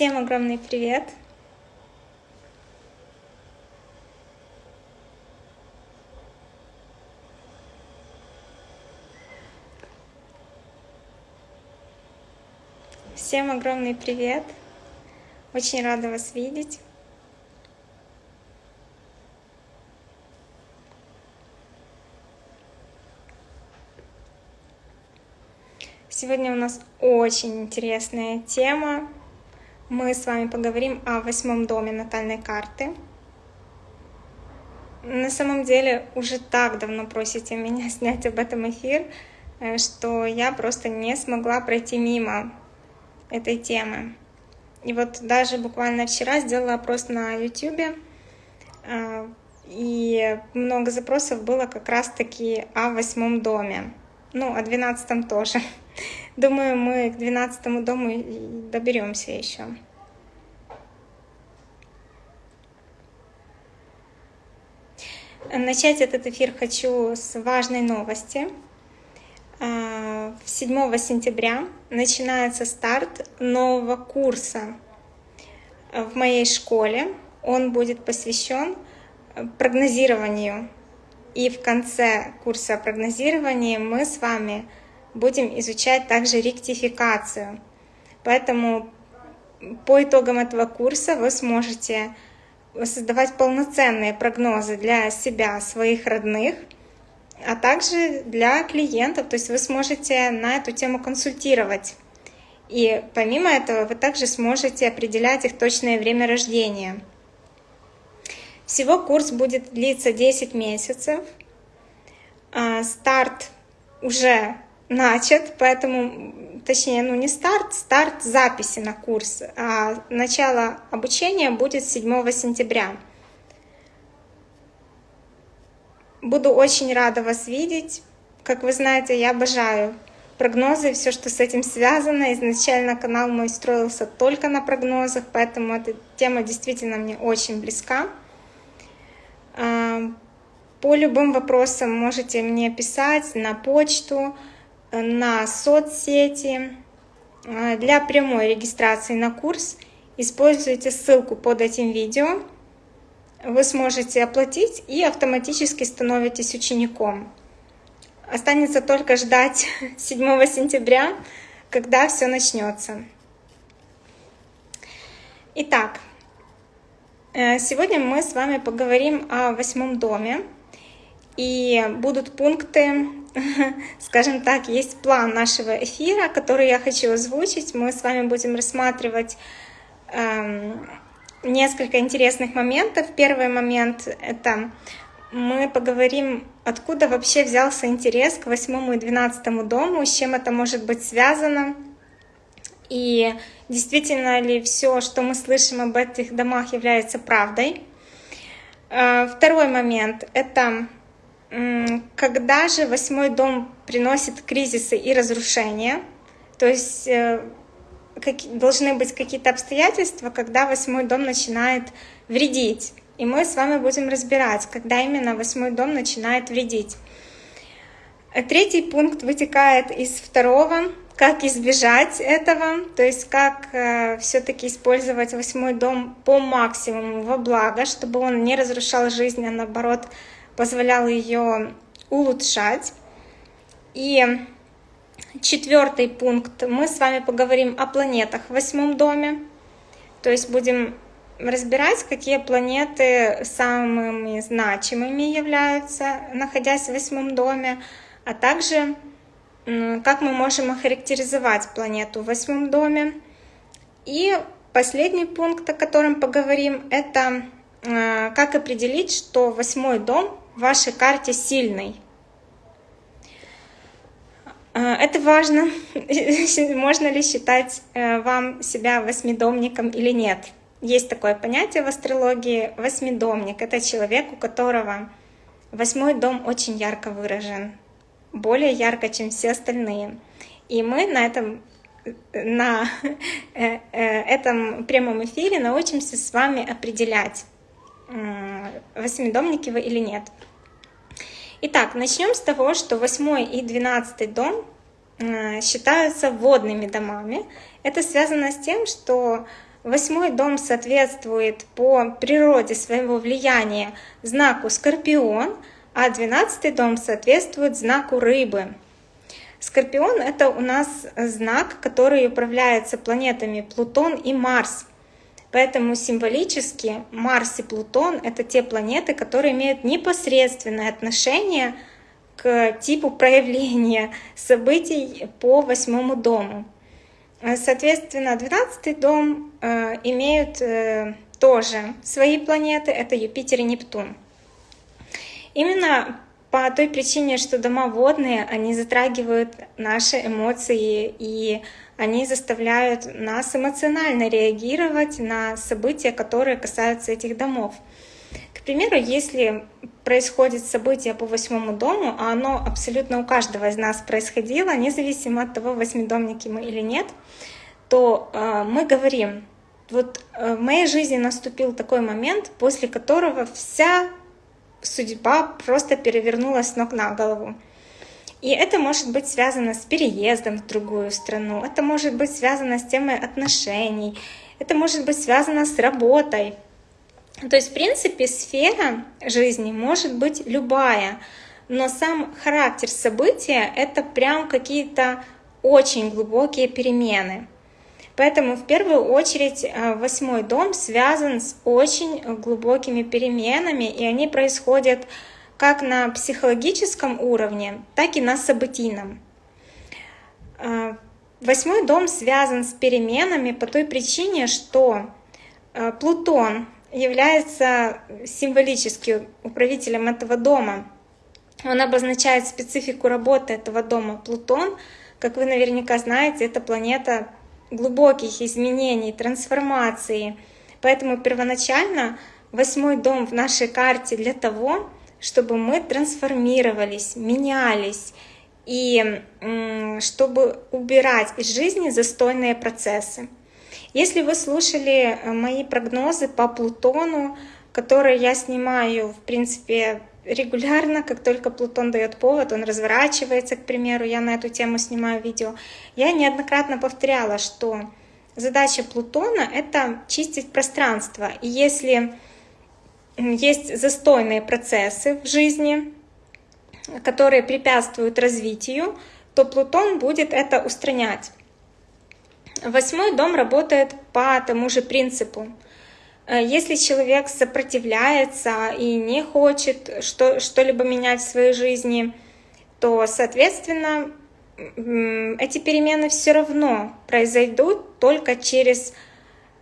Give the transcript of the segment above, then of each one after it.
Всем огромный привет! Всем огромный привет! Очень рада вас видеть. Сегодня у нас очень интересная тема. Мы с вами поговорим о восьмом доме натальной карты. На самом деле уже так давно просите меня снять об этом эфир, э, что я просто не смогла пройти мимо этой темы. И вот даже буквально вчера сделала опрос на YouTube, э, и много запросов было как раз-таки о восьмом доме. Ну, о двенадцатом тоже. Думаю, мы к двенадцатому дому доберемся еще. Начать этот эфир хочу с важной новости. 7 а, сентября начинается старт нового курса в моей школе. Он будет посвящен прогнозированию. И в конце курса прогнозирования мы с вами будем изучать также ректификацию. Поэтому по итогам этого курса вы сможете создавать полноценные прогнозы для себя, своих родных, а также для клиентов. То есть вы сможете на эту тему консультировать. И помимо этого вы также сможете определять их точное время рождения. Всего курс будет длиться 10 месяцев. А, старт уже начат, поэтому, точнее, ну не старт, старт записи на курс, а начало обучения будет 7 сентября. Буду очень рада вас видеть. Как вы знаете, я обожаю прогнозы, все, что с этим связано. Изначально канал мой строился только на прогнозах, поэтому эта тема действительно мне очень близка. А, по любым вопросам можете мне писать на почту, на соцсети. А, для прямой регистрации на курс используйте ссылку под этим видео. Вы сможете оплатить и автоматически становитесь учеником. Останется только ждать 7 сентября, когда все начнется. Итак, э, сегодня мы с вами поговорим о восьмом доме. И будут пункты, скажем так, есть план нашего эфира, который я хочу озвучить. Мы с вами будем рассматривать эм, несколько интересных моментов. Первый момент — это мы поговорим, откуда вообще взялся интерес к восьмому и двенадцатому дому, с чем это может быть связано, и действительно ли все, что мы слышим об этих домах, является правдой. Э, второй момент — это когда же восьмой дом приносит кризисы и разрушения, то есть э, должны быть какие-то обстоятельства, когда восьмой дом начинает вредить. И мы с вами будем разбирать, когда именно восьмой дом начинает вредить. Третий пункт вытекает из второго, как избежать этого, то есть как э, все-таки использовать восьмой дом по максимуму во благо, чтобы он не разрушал жизнь, а наоборот позволял ее улучшать. И четвертый пункт. Мы с вами поговорим о планетах в восьмом доме. То есть будем разбирать, какие планеты самыми значимыми являются, находясь в восьмом доме, а также как мы можем охарактеризовать планету в восьмом доме. И последний пункт, о котором поговорим, это э, как определить, что восьмой дом вашей карте сильный. А, это важно, можно ли считать э, вам себя восьмидомником или нет. Есть такое понятие в астрологии восьмидомник. Это человек, у которого восьмой дом очень ярко выражен, более ярко, чем все остальные. И мы на этом на э, э, этом прямом эфире научимся с вами определять, восьмидомники вы или нет. Итак, начнем с того, что 8 и 12 дом э, считаются водными домами. Это связано с тем, что Восьмой дом соответствует по природе своего влияния знаку Скорпион, а двенадцатый дом соответствует знаку Рыбы. Скорпион — это у нас знак, который управляется планетами Плутон и Марс. Поэтому символически Марс и Плутон — это те планеты, которые имеют непосредственное отношение к типу проявления событий по восьмому дому. Э, соответственно, 12 дом э, имеют э, тоже свои планеты, это Юпитер и Нептун. Именно по той причине, что дома водные, они затрагивают наши эмоции, и они заставляют нас эмоционально реагировать на события, которые касаются этих домов. К примеру, если происходит событие по восьмому дому, а оно абсолютно у каждого из нас происходило, независимо от того, восьмидомники мы или нет, то э, мы говорим, вот э, в моей жизни наступил такой момент, после которого вся судьба просто перевернулась с ног на голову. И это может быть связано с переездом в другую страну, это может быть связано с темой отношений, это может быть связано с работой, то есть, в принципе, сфера жизни может быть любая, но сам характер события — это прям какие-то очень глубокие перемены. Поэтому в первую очередь э, восьмой дом связан с очень глубокими переменами, и они происходят как на психологическом уровне, так и на событийном. Э, восьмой дом связан с переменами по той причине, что э, Плутон является символически управителем этого дома. Он обозначает специфику работы этого дома. Плутон, как вы наверняка знаете, это планета глубоких изменений, трансформации. Поэтому первоначально восьмой дом в нашей карте для того, чтобы мы трансформировались, менялись, и чтобы убирать из жизни застойные процессы. Если вы слушали э, мои прогнозы по Плутону, которые я снимаю, в принципе, регулярно, как только Плутон дает повод, он разворачивается, к примеру, я на эту тему снимаю видео, я неоднократно повторяла, что задача Плутона — это чистить пространство. И если есть застойные процессы в жизни, которые препятствуют развитию, то Плутон будет это устранять. Восьмой дом работает по тому же принципу. Э, если человек сопротивляется и не хочет что-либо менять в своей жизни, то, соответственно, эти перемены все равно произойдут только через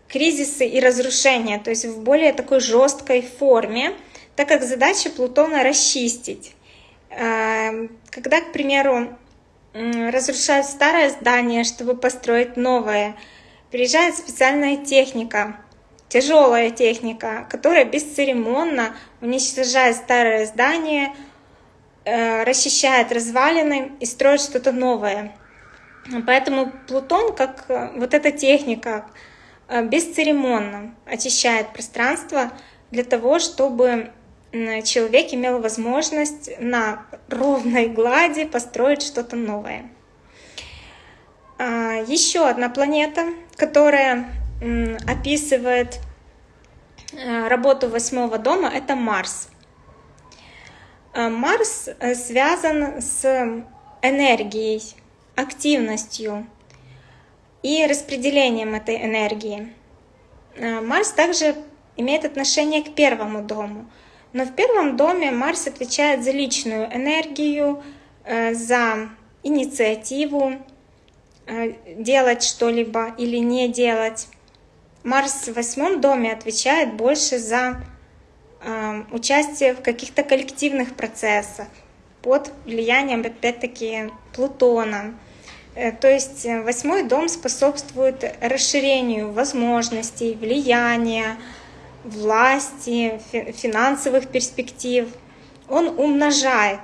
кризисы и разрушения, то есть в более такой жесткой форме, так как задача Плутона расчистить. Э, когда, к примеру, разрушают старое здание, чтобы построить новое. Приезжает специальная техника, тяжелая техника, которая бесцеремонно уничтожает старое здание, э, расчищает развалины и строит что-то новое. Поэтому Плутон, как э, вот эта техника, бесцеремонно очищает пространство для того, чтобы человек имел возможность на ровной глади построить что-то новое. А, Еще одна планета, которая описывает э, работу восьмого дома, это Марс. А, Марс э, связан с энергией, активностью и распределением этой энергии. А, Марс также имеет отношение к первому дому — но в первом доме Марс отвечает за личную энергию, э, за инициативу, э, делать что-либо или не делать. Марс в восьмом доме отвечает больше за э, участие в каких-то коллективных процессах под влиянием, опять-таки, Плутона. То есть восьмой дом способствует расширению возможностей, влияния, власти, финансовых перспектив. Он умножает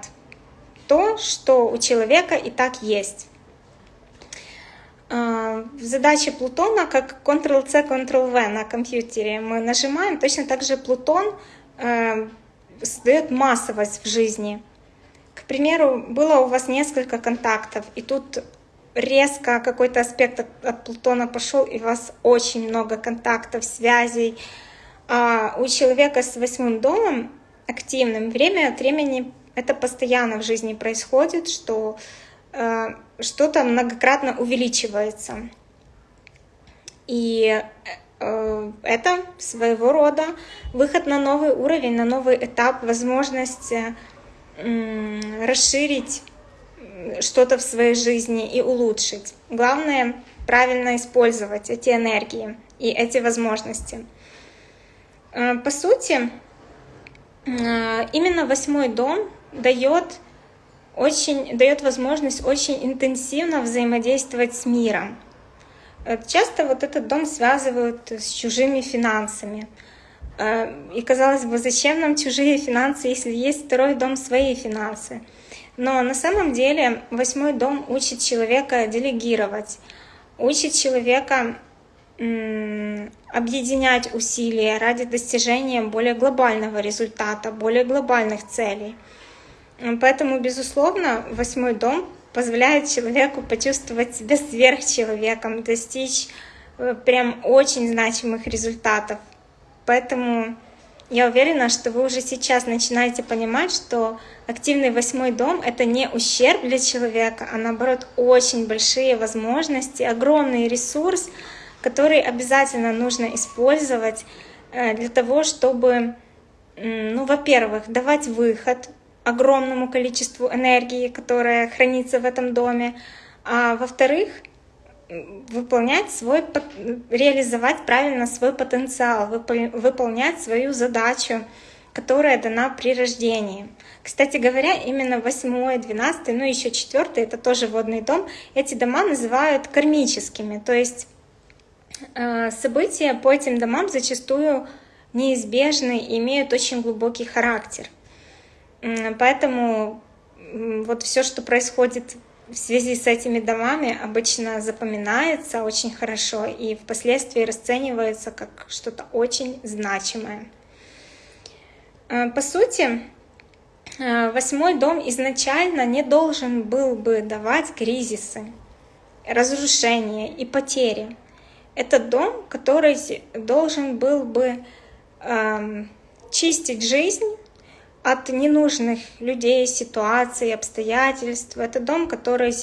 то, что у человека и так есть. А, в задаче Плутона, как Ctrl-C, Ctrl-V на компьютере мы нажимаем, точно так же Плутон э, создает массовость в жизни. К примеру, было у вас несколько контактов, и тут резко какой-то аспект от, от Плутона пошел, и у вас очень много контактов, связей. А у человека с восьмым домом активным время от времени это постоянно в жизни происходит, что э, что-то многократно увеличивается. И э, это своего рода выход на новый уровень, на новый этап, возможность э, расширить что-то в своей жизни и улучшить. Главное правильно использовать эти энергии и эти возможности. Э, по сути, э, именно восьмой дом дает очень дает возможность очень интенсивно взаимодействовать с миром. Э, часто вот этот дом связывают с чужими финансами. И казалось бы, зачем нам чужие финансы, если есть второй дом свои финансы? Но на самом деле восьмой дом учит человека делегировать, учит человека объединять усилия ради достижения более глобального результата, более глобальных целей. Поэтому, безусловно, восьмой дом позволяет человеку почувствовать себя сверхчеловеком, достичь э, прям очень значимых результатов. Поэтому я уверена, что вы уже сейчас начинаете понимать, что активный восьмой дом — это не ущерб для человека, а наоборот очень большие возможности, огромный ресурс, который обязательно нужно использовать э, для того, чтобы, ну, во-первых, давать выход огромному количеству энергии, которая хранится в этом доме, а во-вторых, выполнять свой, реализовать правильно свой потенциал, выполнять свою задачу, которая дана при рождении. Кстати говоря, именно 8, 12, ну еще 4, это тоже водный дом, эти дома называют кармическими, то есть э, события по этим домам зачастую неизбежны и имеют очень глубокий характер. Поэтому вот все, что происходит в связи с этими домами обычно запоминается очень хорошо и впоследствии расценивается как что-то очень значимое. Э, по сути, э, восьмой дом изначально не должен был бы давать кризисы, разрушения и потери. Это дом, который должен был бы эм, чистить жизнь от ненужных людей, ситуаций, обстоятельств. Это дом, который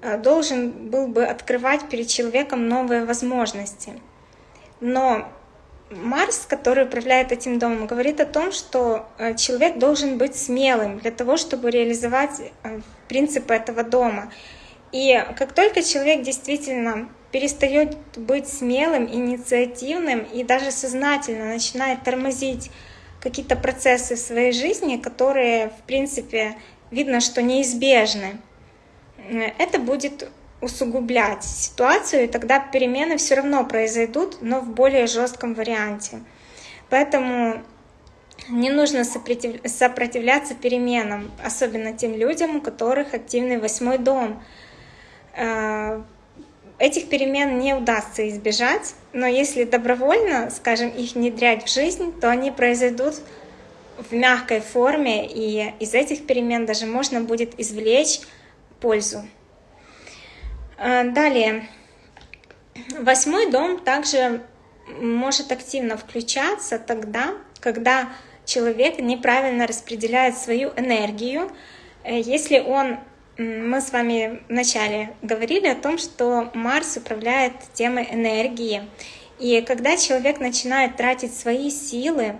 э, должен был бы открывать перед человеком новые возможности. Но Марс, который управляет этим домом, говорит о том, что э, человек должен быть смелым для того, чтобы реализовать э, принципы этого дома. И как только человек действительно перестает быть смелым, инициативным и даже сознательно начинает тормозить какие-то процессы в своей жизни, которые, в принципе, видно, что неизбежны, это будет усугублять ситуацию, и тогда перемены все равно произойдут, но в более жестком варианте. Поэтому не нужно сопротивляться переменам, особенно тем людям, у которых активный восьмой дом. Э, этих перемен не удастся избежать, но если добровольно, скажем, их внедрять в жизнь, то они произойдут в мягкой форме, и из этих перемен даже можно будет извлечь пользу. А, далее. Восьмой дом также может активно включаться тогда, когда человек неправильно распределяет свою энергию, э, если он мы с вами вначале говорили о том, что Марс управляет темой энергии. И когда человек начинает тратить свои силы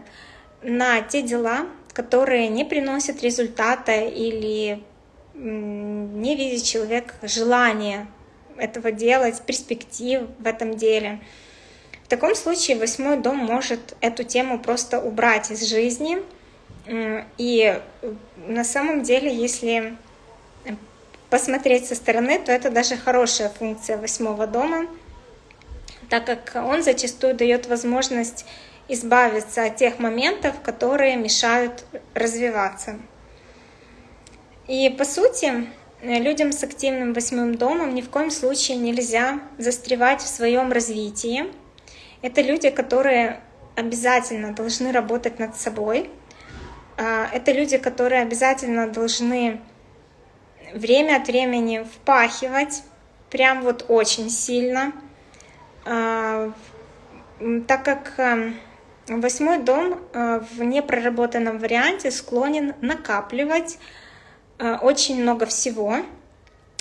на те дела, которые не приносят результата или не видит человек желания этого делать, перспектив в этом деле. В таком случае восьмой дом может эту тему просто убрать из жизни. И на самом деле, если посмотреть со стороны, то это даже хорошая функция восьмого дома, так как он зачастую дает возможность избавиться от тех моментов, которые мешают развиваться. И по сути, людям с активным восьмым домом ни в коем случае нельзя застревать в своем развитии. Это люди, которые обязательно должны работать над собой. А, это люди, которые обязательно должны время от времени впахивать, прям вот очень сильно, так как восьмой дом в непроработанном варианте склонен накапливать очень много всего,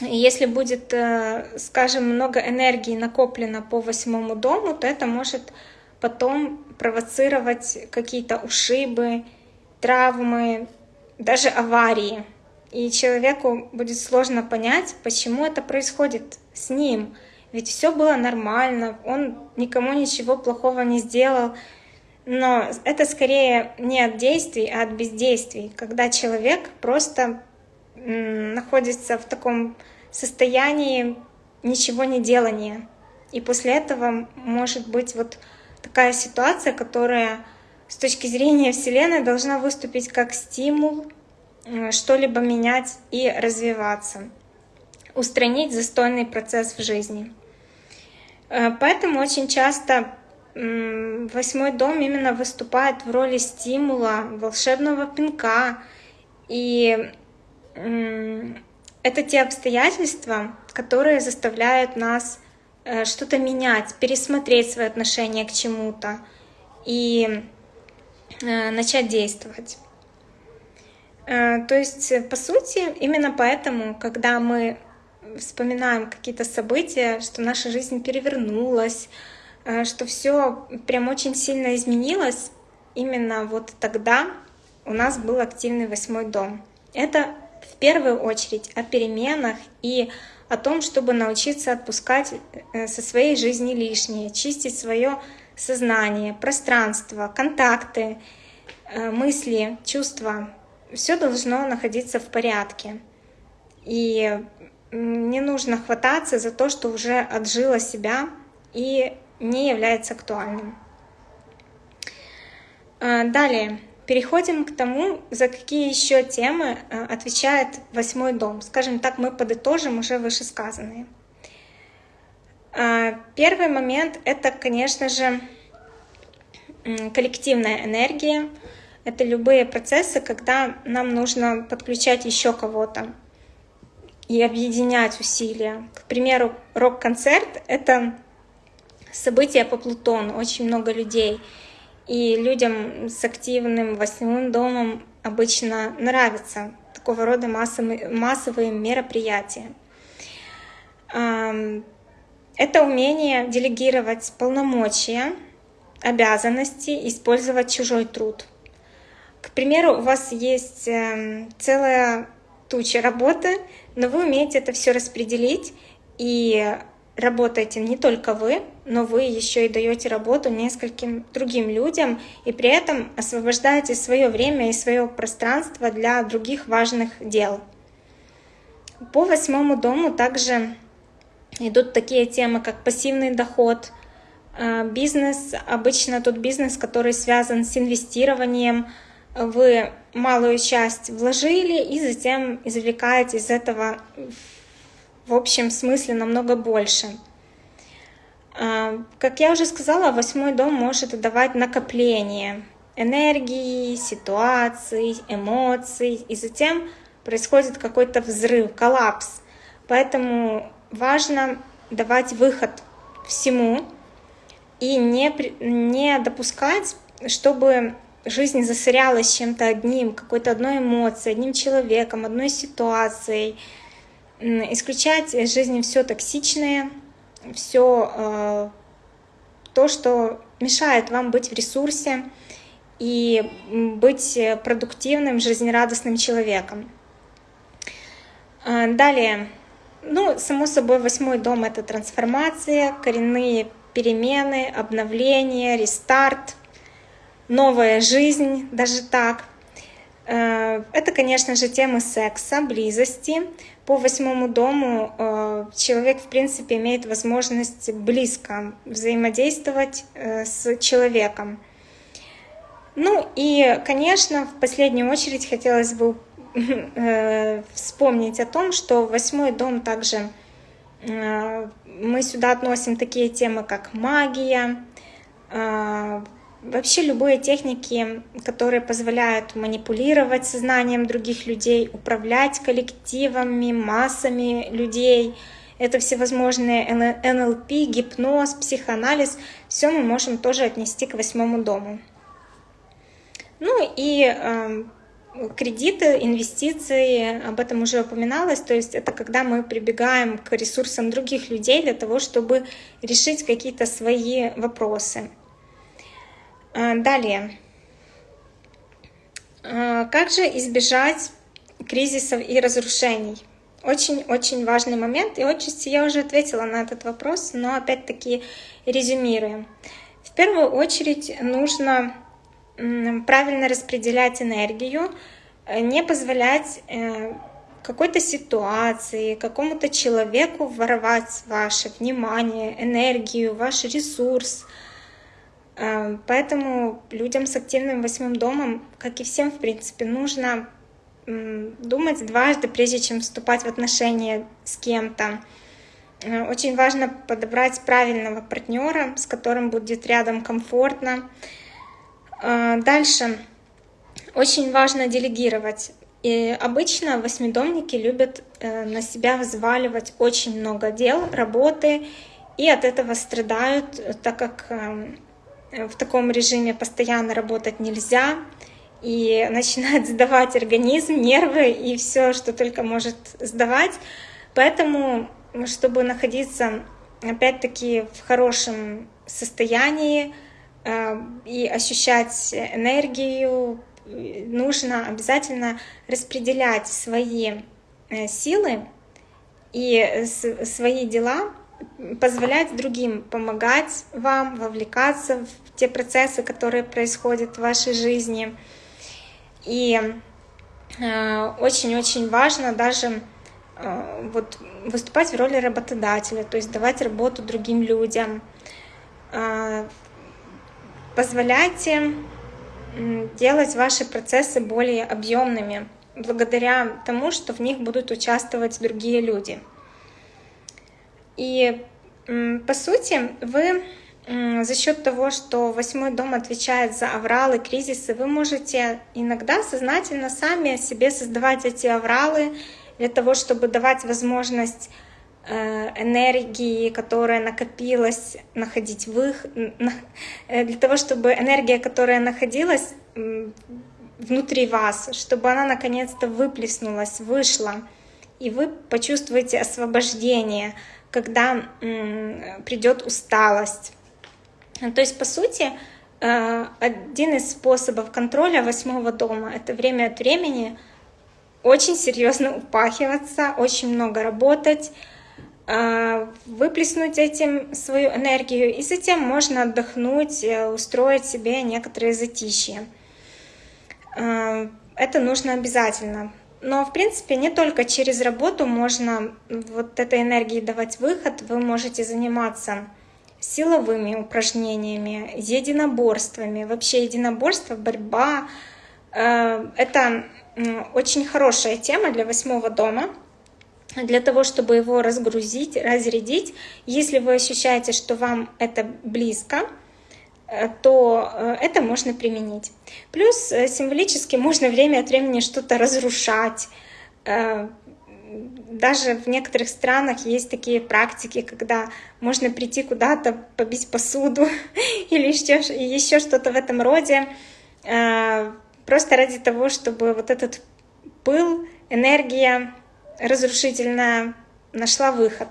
если будет, э, скажем, много энергии накоплено по восьмому дому, то это может потом провоцировать какие-то ушибы, травмы, даже аварии. И человеку будет сложно понять, почему это происходит с ним. Ведь все было нормально, он никому ничего плохого не сделал. Но это скорее не от действий, а от бездействий, когда человек просто находится в таком состоянии ничего не делания. И после этого может быть вот такая ситуация, которая с точки зрения Вселенной должна выступить как стимул что-либо менять и развиваться, устранить застойный процесс в жизни. Э, поэтому очень часто восьмой дом именно выступает в роли стимула, волшебного пинка и это те обстоятельства, которые заставляют нас э, что-то менять, пересмотреть свои отношения к чему-то и э, начать действовать. Э, то есть, по сути, именно поэтому, когда мы вспоминаем какие-то события, что наша жизнь перевернулась, что все прям очень сильно изменилось, именно вот тогда у нас был активный восьмой дом. Это в первую очередь о переменах и о том, чтобы научиться отпускать э, со своей жизни лишнее, чистить свое сознание, пространство, контакты, э, мысли, чувства. Все должно находиться в порядке. И не нужно хвататься за то, что уже отжило себя и не является актуальным. Э, далее. Переходим к тому, за какие еще темы э, отвечает восьмой дом. Скажем так, мы подытожим уже вышесказанные. Э, первый момент — это, конечно же, коллективная энергия. Это любые процессы, когда нам нужно подключать еще кого-то и объединять усилия. К примеру, рок-концерт — это событие по Плутону, очень много людей — и людям с активным восьмым домом обычно нравятся такого рода массовые, мероприятия. Это умение делегировать полномочия, обязанности, использовать чужой труд. К примеру, у вас есть эм, целая туча работы, но вы умеете это все распределить и работаете не только вы, но вы еще и даете работу нескольким другим людям, и при этом освобождаете свое время и свое пространство для других важных дел. По восьмому дому также идут такие темы, как пассивный доход, э, бизнес, обычно тот бизнес, который связан с инвестированием, вы малую часть вложили и затем извлекаете из этого в общем смысле намного больше. А, как я уже сказала, восьмой дом может давать накопление энергии, ситуаций, эмоций, и затем происходит какой-то взрыв, коллапс. Поэтому важно давать выход всему и не, не допускать, чтобы жизнь засорялась чем-то одним, какой-то одной эмоцией, одним человеком, одной ситуацией, исключать из жизни все токсичное, все э, то, что мешает вам быть в ресурсе и быть продуктивным, жизнерадостным человеком. Э, далее, ну, само собой, восьмой дом — это трансформация, коренные перемены, обновление, рестарт, новая жизнь, даже так. Э, это, конечно же, темы секса, близости, по восьмому дому э, человек, в принципе, имеет возможность близко взаимодействовать э, с человеком. Ну и, конечно, в последнюю очередь хотелось бы вспомнить о том, что восьмой дом также мы сюда относим такие темы, как магия, Вообще любые техники, которые позволяют манипулировать сознанием других людей, управлять коллективами, массами людей, это всевозможные НЛП, гипноз, психоанализ, все мы можем тоже отнести к восьмому дому. Ну и э, кредиты, инвестиции, об этом уже упоминалось, то есть это когда мы прибегаем к ресурсам других людей для того, чтобы решить какие-то свои вопросы. Э, далее. Э, как же избежать кризисов и разрушений? Очень-очень важный момент, и отчасти я уже ответила на этот вопрос, но опять-таки резюмируем. В первую очередь нужно правильно распределять энергию, э, не позволять э, какой-то ситуации, какому-то человеку воровать ваше внимание, энергию, ваш ресурс. Э, поэтому людям с активным восьмым домом, как и всем, в принципе, нужно думать дважды, прежде чем вступать в отношения с кем-то. Очень важно подобрать правильного партнера, с которым будет рядом комфортно, а, дальше. Очень важно делегировать. И обычно восьмидомники любят э, на себя взваливать очень много дел, работы, и от этого страдают, так как эм, в таком режиме постоянно работать нельзя, и начинает сдавать организм, нервы и все, что только может сдавать. Поэтому, чтобы находиться опять-таки в хорошем состоянии, Э, и ощущать энергию, нужно обязательно распределять свои э, силы и свои дела, позволять другим помогать вам, вовлекаться те процессы, которые происходят в вашей жизни. И э, очень-очень важно даже вот, выступать в роли работодателя, то есть давать работу другим людям, Позволяйте делать ваши процессы более объемными, благодаря тому, что в них будут участвовать другие люди. И по сути, вы за счет того, что восьмой дом отвечает за авралы, кризисы, вы можете иногда сознательно сами себе создавать эти авралы для того, чтобы давать возможность Э, энергии, которая накопилась, находить выход, э, для того, чтобы энергия, которая находилась внутри вас, чтобы она наконец-то выплеснулась, вышла, и вы почувствуете освобождение, когда придет усталость. То есть, по сути, э, один из способов контроля восьмого дома — это время от времени очень серьезно упахиваться, очень много работать, а, выплеснуть этим свою энергию, и затем можно отдохнуть, э, устроить себе некоторые затишье. А, это нужно обязательно. Но, в принципе, не только через работу можно вот этой энергии давать выход. Вы можете заниматься силовыми упражнениями, единоборствами. Вообще единоборство, борьба э, — это очень хорошая тема для восьмого дома — для того, чтобы его разгрузить, разрядить. Если вы ощущаете, что вам это близко, э, то э, это можно применить. Плюс э, символически можно время от времени что-то разрушать. Даже в некоторых странах есть такие практики, когда можно прийти куда-то, побить посуду или еще, еще что-то в этом роде, просто ради того, чтобы вот этот пыл, энергия разрушительная нашла выход.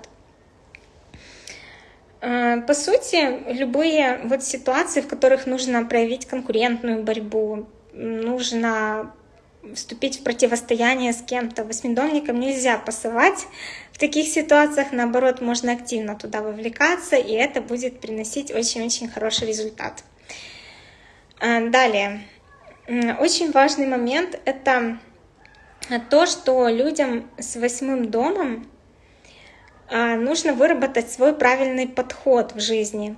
Э, по сути, любые вот ситуации, в которых нужно проявить конкурентную борьбу, нужно вступить в противостояние с кем-то. Восьмидомникам нельзя пасовать в таких ситуациях, наоборот, можно активно туда вовлекаться, и это будет приносить очень-очень хороший результат. Э, далее. Очень важный момент — это то, что людям с восьмым домом а, нужно выработать свой правильный подход в жизни.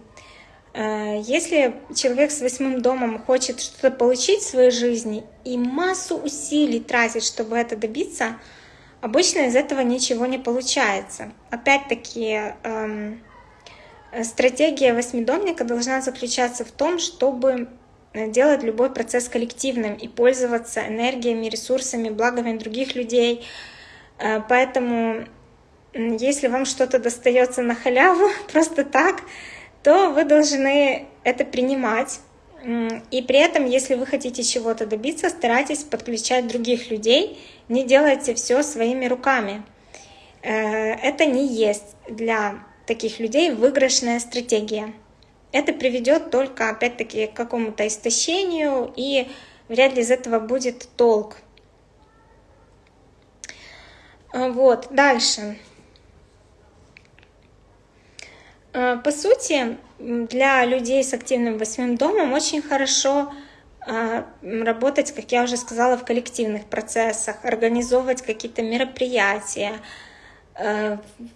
А, если человек с восьмым домом хочет что-то получить в своей жизни и массу усилий тратит, чтобы это добиться, обычно из этого ничего не получается. Опять-таки, эм, стратегия восьмидомника должна заключаться в том, чтобы Э, делать любой процесс коллективным и пользоваться энергиями, ресурсами, благами других людей. Э, поэтому если вам что-то достается на халяву, просто так, то вы должны это принимать. И при этом, если вы хотите чего-то добиться, старайтесь подключать других людей, не делайте все своими руками. Э, это не есть для таких людей выигрышная стратегия. Это приведет только, опять-таки, к какому-то истощению, и вряд ли из этого будет толк. Э, вот, дальше. Э, по сути, для людей с активным восьмым домом очень хорошо э, работать, как я уже сказала, в коллективных процессах, организовывать какие-то мероприятия.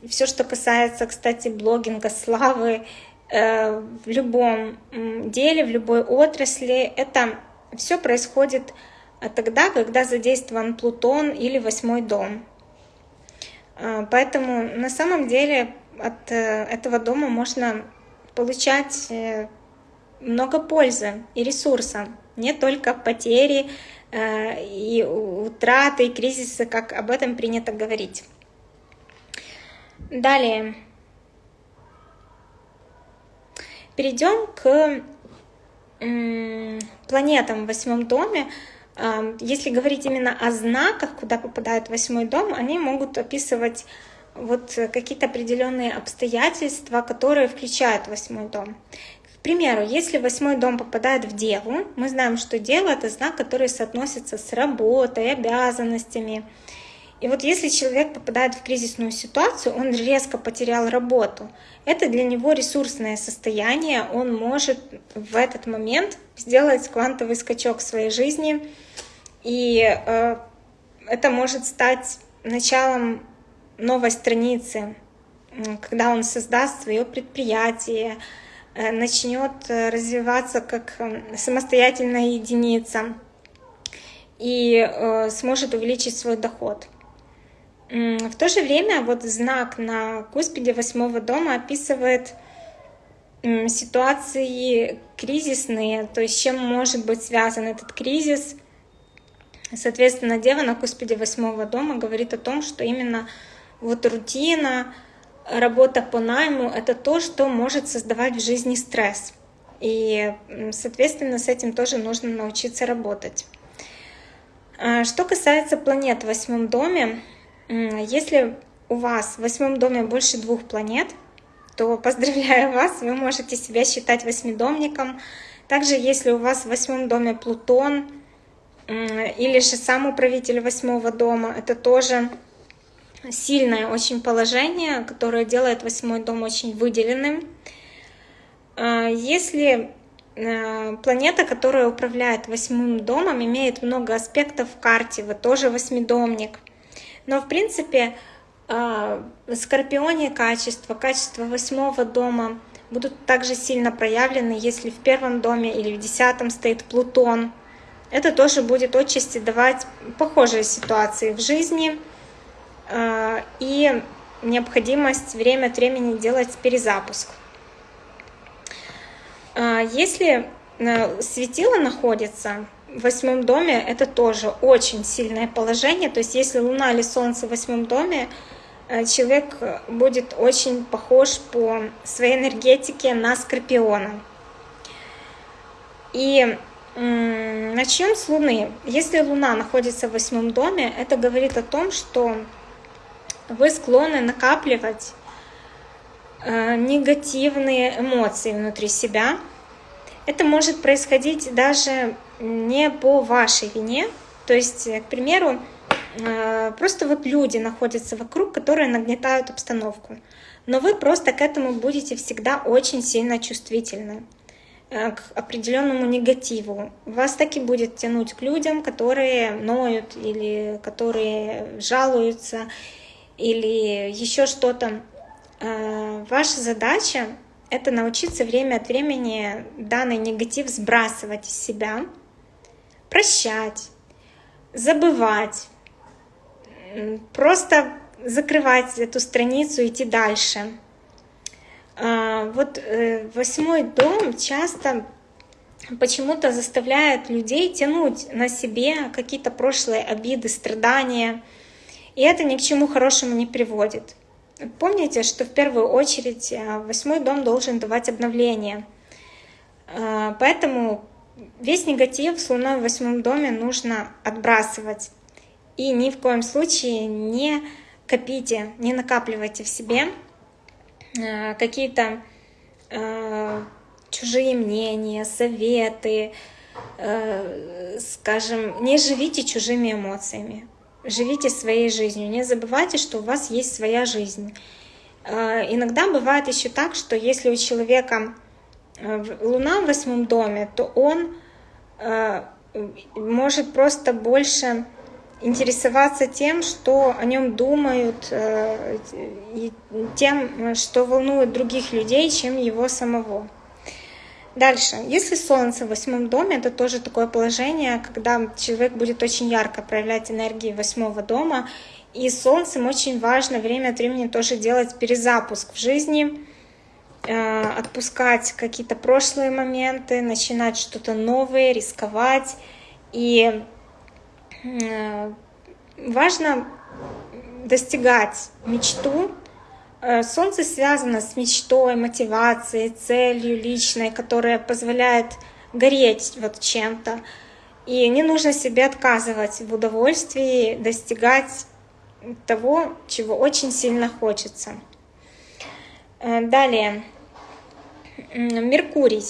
Все, что касается, кстати, блогинга, славы, в любом деле, в любой отрасли, это все происходит тогда, когда задействован Плутон или восьмой дом. Поэтому на самом деле от э, этого дома можно получать э, много пользы и ресурса, не только потери э, и утраты, и кризисы, как об этом принято говорить. Далее. Перейдем к планетам в восьмом доме. Если говорить именно о знаках, куда попадает восьмой дом, они могут описывать вот какие-то определенные обстоятельства, которые включают восьмой дом. К примеру, если восьмой дом попадает в Деву, мы знаем, что Дева — это знак, который соотносится с работой, обязанностями. И вот если человек попадает в кризисную ситуацию, он резко потерял работу, это для него ресурсное состояние, он может в этот момент сделать квантовый скачок в своей жизни, и э, это может стать началом новой страницы, когда он создаст свое предприятие, э, начнет э, развиваться как э, самостоятельная единица и сможет увеличить свой доход. В то же время вот знак на куспиде восьмого дома описывает ситуации кризисные, то есть чем может быть связан этот кризис. Соответственно, Дева на куспиде восьмого дома говорит о том, что именно вот рутина, работа по найму — это то, что может создавать в жизни стресс. И, соответственно, с этим тоже нужно научиться работать. А, что касается планет в восьмом доме, если у вас в восьмом доме больше двух планет, то поздравляю вас, вы можете себя считать восьмидомником. Также, если у вас в восьмом доме Плутон или же сам управитель восьмого дома, это тоже сильное очень положение, которое делает восьмой дом очень выделенным. А, если э, планета, которая управляет восьмым домом, имеет много аспектов в карте, вы тоже восьмидомник – но, в принципе, а, Скорпионе качества, качества восьмого дома будут также сильно проявлены, если в первом доме или в десятом стоит Плутон. Это тоже будет отчасти давать похожие ситуации в жизни и необходимость время от времени делать перезапуск. А, если э, светило находится в восьмом доме это тоже очень сильное положение. То есть если Луна или Солнце в восьмом доме, э, человек будет очень похож по своей энергетике на Скорпиона. И начнем с Луны. Если Луна находится в восьмом доме, это говорит о том, что вы склонны накапливать э, негативные эмоции внутри себя. Это может происходить даже не по вашей вине. То есть, к примеру, э, просто вот люди находятся вокруг, которые нагнетают обстановку. Но вы просто к этому будете всегда очень сильно чувствительны э, к определенному негативу. Вас таки будет тянуть к людям, которые ноют или которые жалуются или еще что-то. Э, ваша задача — это научиться время от времени данный негатив сбрасывать из себя — прощать, забывать, просто закрывать эту страницу, идти дальше. А, вот э, восьмой дом часто почему-то заставляет людей тянуть на себе какие-то прошлые обиды, страдания, и это ни к чему хорошему не приводит. помните, что в первую очередь восьмой дом должен давать обновление. Поэтому весь негатив с Луной в восьмом доме нужно отбрасывать. И ни в коем случае не копите, не накапливайте в себе э, какие-то э, чужие мнения, советы, э, скажем, не живите чужими эмоциями, живите своей жизнью, не забывайте, что у вас есть своя жизнь. Иногда бывает еще так, что если у человека Луна в восьмом доме, то он может просто больше интересоваться тем, что о нем думают, э, и тем, что волнует других людей, чем его самого. Дальше. Если Солнце в восьмом доме, это тоже такое положение, когда человек будет очень ярко проявлять энергии восьмого дома. И Солнцем очень важно время от времени тоже делать перезапуск в жизни, э, отпускать какие-то прошлые моменты, начинать что-то новое, рисковать. И Э, важно достигать мечту. Э, солнце связано с мечтой, мотивацией, целью личной, которая позволяет гореть вот чем-то. И не нужно себе отказывать в удовольствии достигать того, чего очень сильно хочется. Э, далее. Меркурий.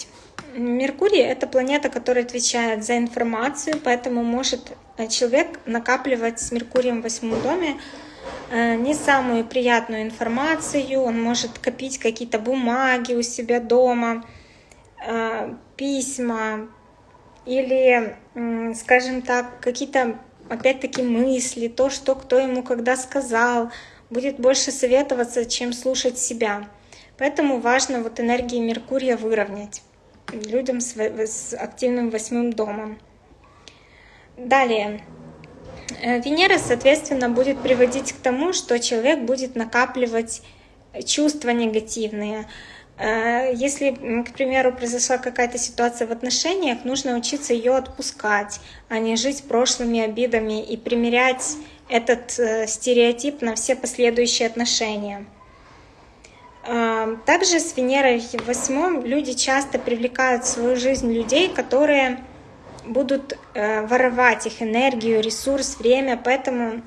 Меркурий — это планета, которая отвечает за информацию, поэтому может э, человек накапливать с Меркурием в восьмом доме не самую приятную информацию, он может копить какие-то бумаги у себя дома, э, письма или, скажем так, какие-то, опять-таки, мысли, то, что кто ему когда сказал, будет больше советоваться, чем слушать себя. Поэтому важно вот энергии Меркурия выровнять людям с активным восьмым домом. Далее. Э, Венера, соответственно, будет приводить к тому, что человек будет накапливать чувства негативные. Э, если, к примеру, произошла какая-то ситуация в отношениях, нужно учиться ее отпускать, а не жить прошлыми обидами и примерять этот э, стереотип на все последующие отношения. Также с Венерой в восьмом люди часто привлекают в свою жизнь людей, которые будут э, воровать их энергию, ресурс, время, поэтому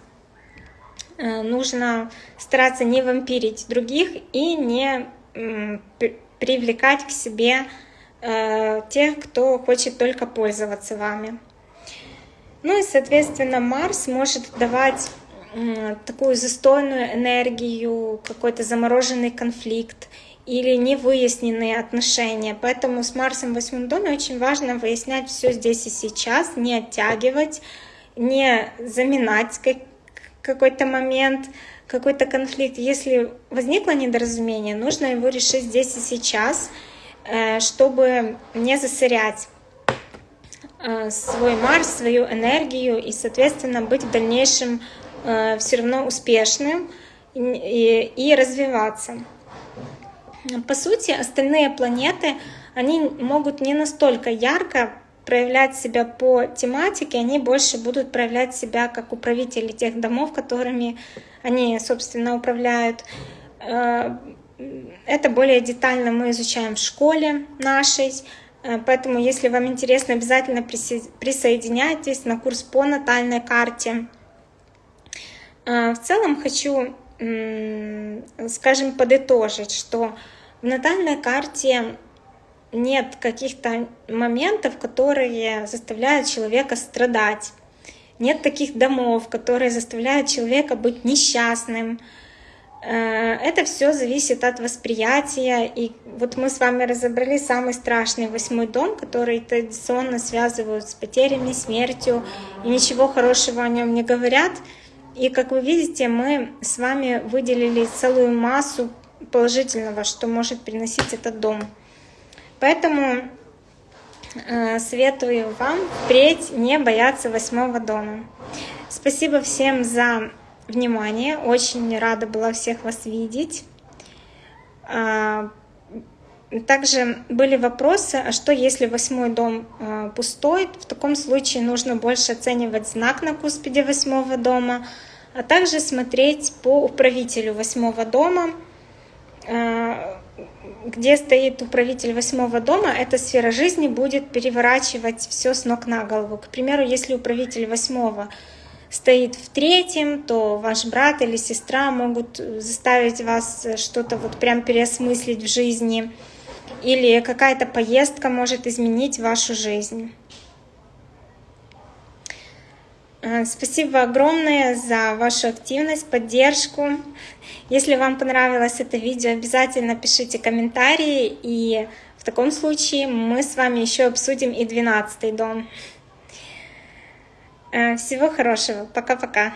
э, нужно стараться не вампирить других и не привлекать к себе э, тех, кто хочет только пользоваться вами. Ну и, соответственно, Марс может давать такую застойную энергию, какой-то замороженный конфликт или невыясненные отношения. Поэтому с Марсом в восьмом доме очень важно выяснять все здесь и сейчас, не оттягивать, не заминать какой-то момент, какой-то конфликт. Если возникло недоразумение, нужно его решить здесь и сейчас, э, чтобы не засорять э, свой Марс, свою энергию и, соответственно, быть в дальнейшем Э, все равно успешным и, и развиваться. По сути, остальные планеты, они могут не настолько ярко проявлять себя по тематике, они больше будут проявлять себя как управители тех домов, которыми они, собственно, управляют. Э, это более детально мы изучаем в школе нашей, э, поэтому, если вам интересно, обязательно присоединяйтесь на курс по натальной карте. А, в целом хочу, скажем, подытожить, что в натальной карте нет каких-то моментов, которые заставляют человека страдать. Нет таких домов, которые заставляют человека быть несчастным. Э, это все зависит от восприятия. И вот мы с вами разобрали самый страшный восьмой дом, который традиционно связывают с потерями, смертью, и ничего хорошего о нем не говорят. И как вы видите, мы с вами выделили целую массу положительного, что может приносить этот дом. Поэтому э, советую вам впредь не бояться восьмого дома. Спасибо всем за внимание. Очень рада была всех вас видеть. А, также были вопросы, а что если восьмой дом э, пустой? В таком случае нужно больше оценивать знак на куспиде восьмого дома, а также смотреть по управителю восьмого дома, где стоит управитель восьмого дома, эта сфера жизни будет переворачивать все с ног на голову. К примеру, если управитель восьмого стоит в третьем, то ваш брат или сестра могут заставить вас что-то вот прям переосмыслить в жизни, или какая-то поездка может изменить вашу жизнь. Э, спасибо огромное за вашу активность, поддержку. Если вам понравилось это видео, обязательно пишите комментарии, и в таком случае мы с вами еще обсудим и 12 дом. Э, всего хорошего. Пока-пока.